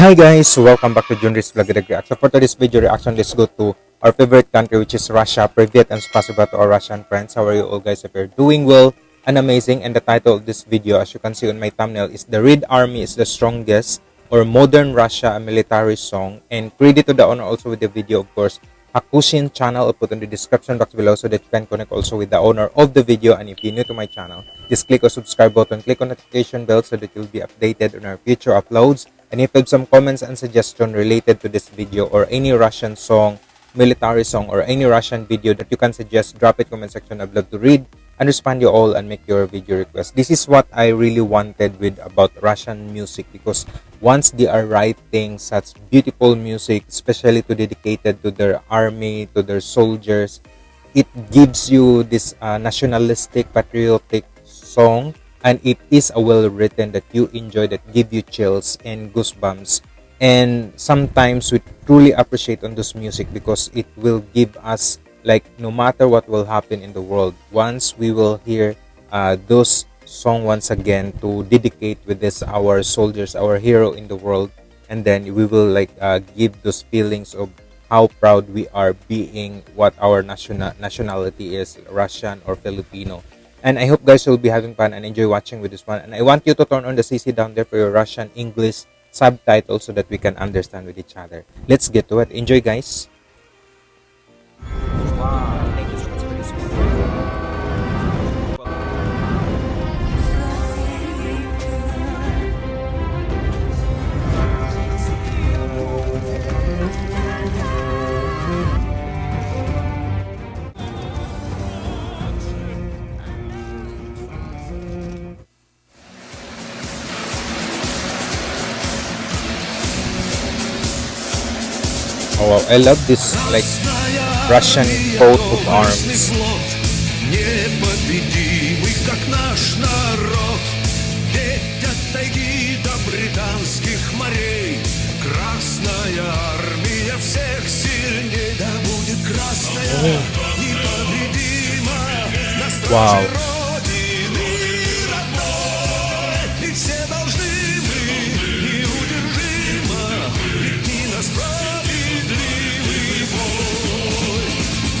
Hi guys, welcome back to Junris Vlog Reaction. For today's video reaction, let's go to our favorite country which is Russia. Privyet and spasiba to our Russian friends. How are you all guys? If you're doing well and amazing. And the title of this video, as you can see on my thumbnail, is The Red Army is the Strongest or Modern Russia, a military song. And credit to the owner also with the video, of course. Hakushin channel, I'll put in the description box below so that you can connect also with the owner of the video. And if you're new to my channel, just click on subscribe button, click on notification bell so that you'll be updated on our future uploads. And if you have some comments and suggestion related to this video or any Russian song, military song, or any Russian video that you can suggest, drop it comment section. I'd love to read and respond you all and make your video request. This is what I really wanted with about Russian music because once they are writing such beautiful music, especially to dedicated to their army, to their soldiers, it gives you this uh, nationalistic, patriotic song and it is a well written that you enjoy that give you chills and goosebumps. And sometimes we truly appreciate on this music because it will give us like no matter what will happen in the world once we will hear uh, those song once again to dedicate with this our soldiers our hero in the world and then we will like uh, give those feelings of how proud we are being what our national nationality is russian or filipino and i hope guys will be having fun and enjoy watching with this one. And i want you to turn on the cc down there for your russian english subtitles so that we can understand with each other. Let's get to it. Enjoy guys Oh wow, I love this like Russian coat of arms. Wow.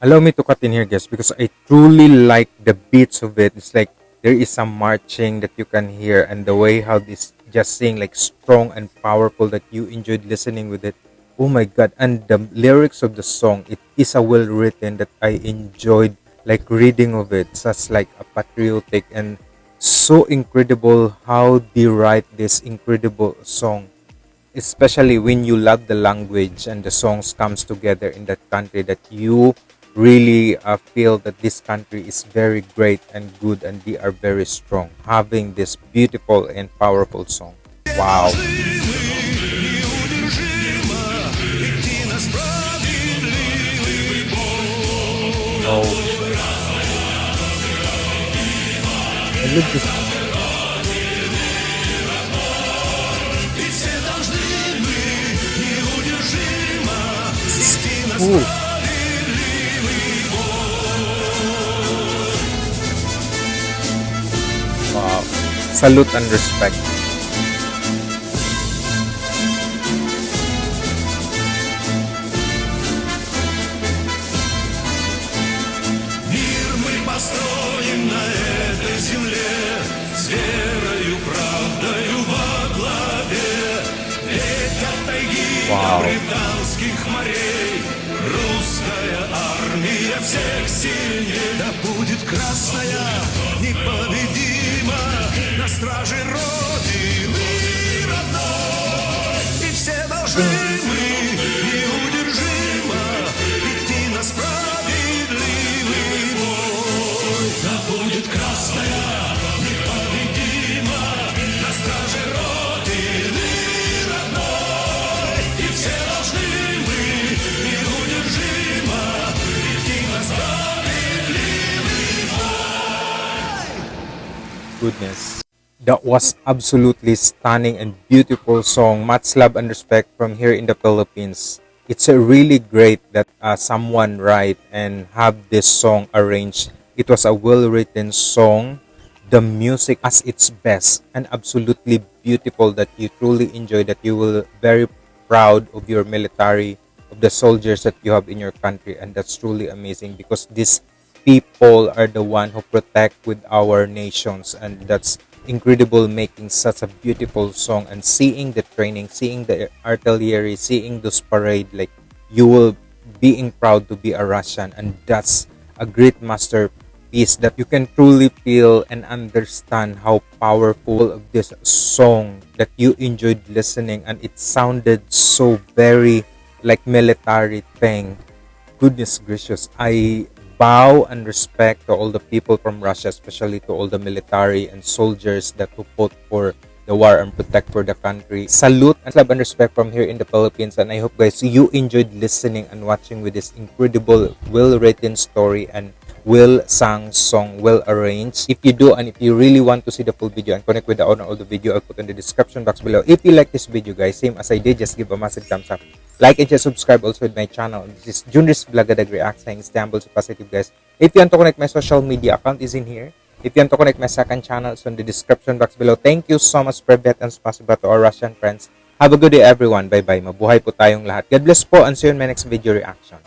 allow me to cut in here, guys, because I truly like the beats of it. It's like there is some marching that you can hear, and the way how this just sing like strong and powerful that you enjoyed listening with it. Oh my god! And the lyrics of the song, it is a well written that I enjoyed like reading of it. Such like a patriotic and so incredible how they write this incredible song especially when you love the language and the songs comes together in that country that you really uh, feel that this country is very great and good and they are very strong. Having this beautiful and powerful song. Wow. Oh. I love this Ой. Wow. Salute and respect. Вау. британских морей всех сильней Да будет красная непобедима. На страже Родины родной. И все должны goodness. That was absolutely stunning and beautiful song. Much love and respect from here in the Philippines. It's a really great that uh, someone write and have this song arranged. It was a well-written song. The music as its best and absolutely beautiful that you truly enjoy that you will very proud of your military of the soldiers that you have in your country and that's truly amazing because these people are the one who protect with our nations and that's incredible making such a beautiful song and seeing the training seeing the artillery seeing those parade like you will being proud to be a russian and that's a great masterpiece that you can truly feel and understand how powerful of this song that you enjoyed listening and it sounded so very like military thing. Goodness gracious i bow and respect to all the people from Russia, especially to all the military and soldiers that who fought for the war and protect for the country. Salute and love and respect from here in the Philippines. And I hope guys you enjoyed listening and watching with this incredible, well-written story and well sung song, well arranged. If you do and if you really want to see the full video and connect with the owner of the video, I'll put in the description box below. If you like this video guys, same as I did, just give a massive thumbs up. Like and just subscribe also with my channel. This is Junris Vlogadag React saying Istanbul to positive guys. If you want to connect my social media account is in here. If you want to connect my second channel, it's in the description box below. Thank you so much, Privet and Spasiba to our Russian friends. Have a good day everyone. Bye-bye. Mabuhay po tayong lahat. God bless po and see you in my next video reaction.